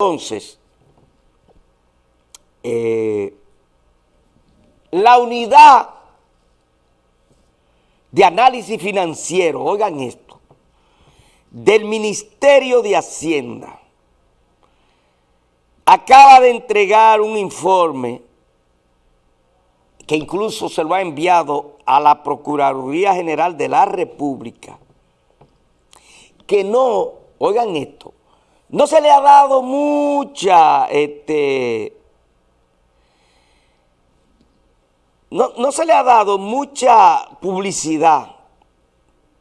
Entonces, eh, la unidad de análisis financiero, oigan esto, del Ministerio de Hacienda, acaba de entregar un informe que incluso se lo ha enviado a la Procuraduría General de la República, que no, oigan esto, no se le ha dado mucha, este, no, no se le ha dado mucha publicidad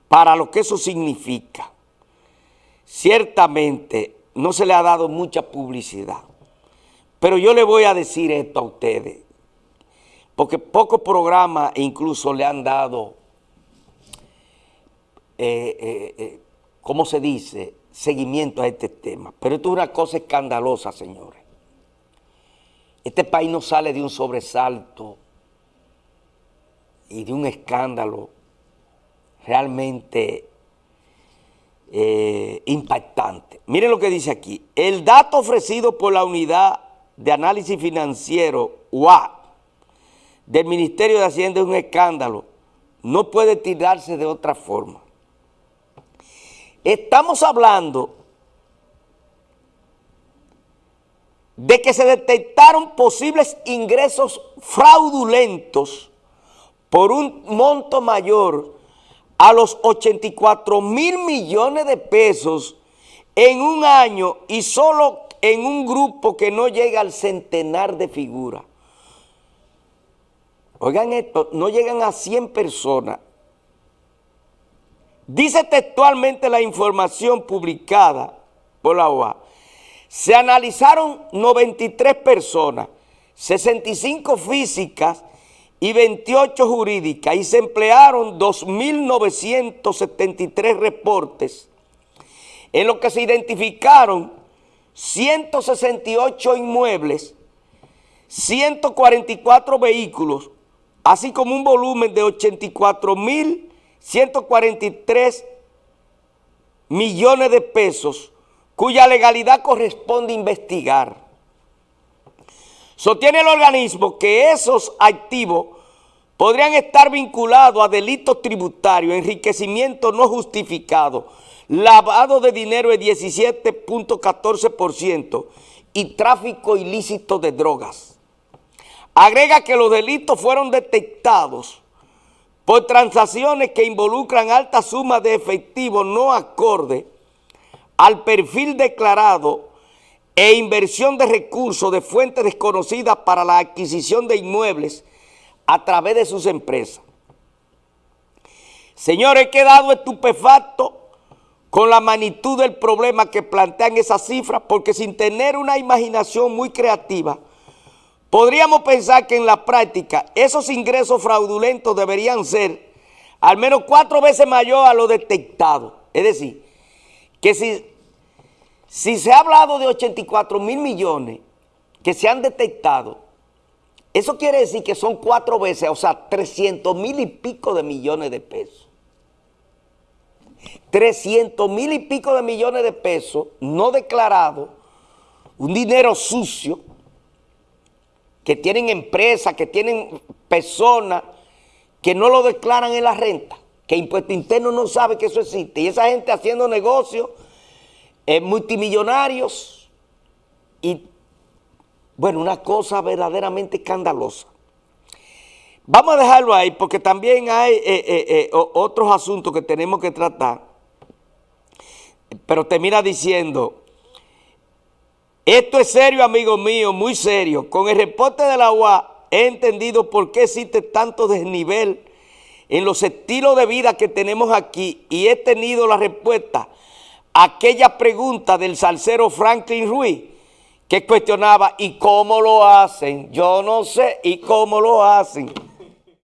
para lo que eso significa. Ciertamente no se le ha dado mucha publicidad. Pero yo le voy a decir esto a ustedes, porque pocos programas incluso le han dado, eh, eh, eh, ¿cómo se dice?, seguimiento a este tema. Pero esto es una cosa escandalosa, señores. Este país no sale de un sobresalto y de un escándalo realmente eh, impactante. Miren lo que dice aquí. El dato ofrecido por la unidad de análisis financiero, UA, del Ministerio de Hacienda es un escándalo. No puede tirarse de otra forma. Estamos hablando de que se detectaron posibles ingresos fraudulentos por un monto mayor a los 84 mil millones de pesos en un año y solo en un grupo que no llega al centenar de figuras. Oigan esto, no llegan a 100 personas. Dice textualmente la información publicada por la OA. Se analizaron 93 personas, 65 físicas y 28 jurídicas y se emplearon 2.973 reportes en lo que se identificaron 168 inmuebles, 144 vehículos, así como un volumen de 84.143 millones de pesos, cuya legalidad corresponde investigar. Sostiene el organismo que esos activos podrían estar vinculados a delitos tributarios, enriquecimiento no justificado, lavado de dinero de 17.14% y tráfico ilícito de drogas. Agrega que los delitos fueron detectados por transacciones que involucran altas sumas de efectivo no acorde al perfil declarado e inversión de recursos de fuentes desconocidas para la adquisición de inmuebles a través de sus empresas. Señores, he quedado estupefacto con la magnitud del problema que plantean esas cifras, porque sin tener una imaginación muy creativa, podríamos pensar que en la práctica esos ingresos fraudulentos deberían ser al menos cuatro veces mayor a lo detectado. Es decir, que si si se ha hablado de 84 mil millones que se han detectado, eso quiere decir que son cuatro veces, o sea, 300 mil y pico de millones de pesos. 300 mil y pico de millones de pesos no declarados, un dinero sucio, que tienen empresas, que tienen personas que no lo declaran en la renta, que Impuesto Interno no sabe que eso existe, y esa gente haciendo negocios eh, multimillonarios y, bueno, una cosa verdaderamente escandalosa. Vamos a dejarlo ahí porque también hay eh, eh, otros asuntos que tenemos que tratar, pero termina diciendo, esto es serio, amigo mío, muy serio. Con el reporte de la UA he entendido por qué existe tanto desnivel en los estilos de vida que tenemos aquí y he tenido la respuesta aquella pregunta del salsero Franklin Ruiz que cuestionaba, ¿y cómo lo hacen? Yo no sé, ¿y cómo lo hacen?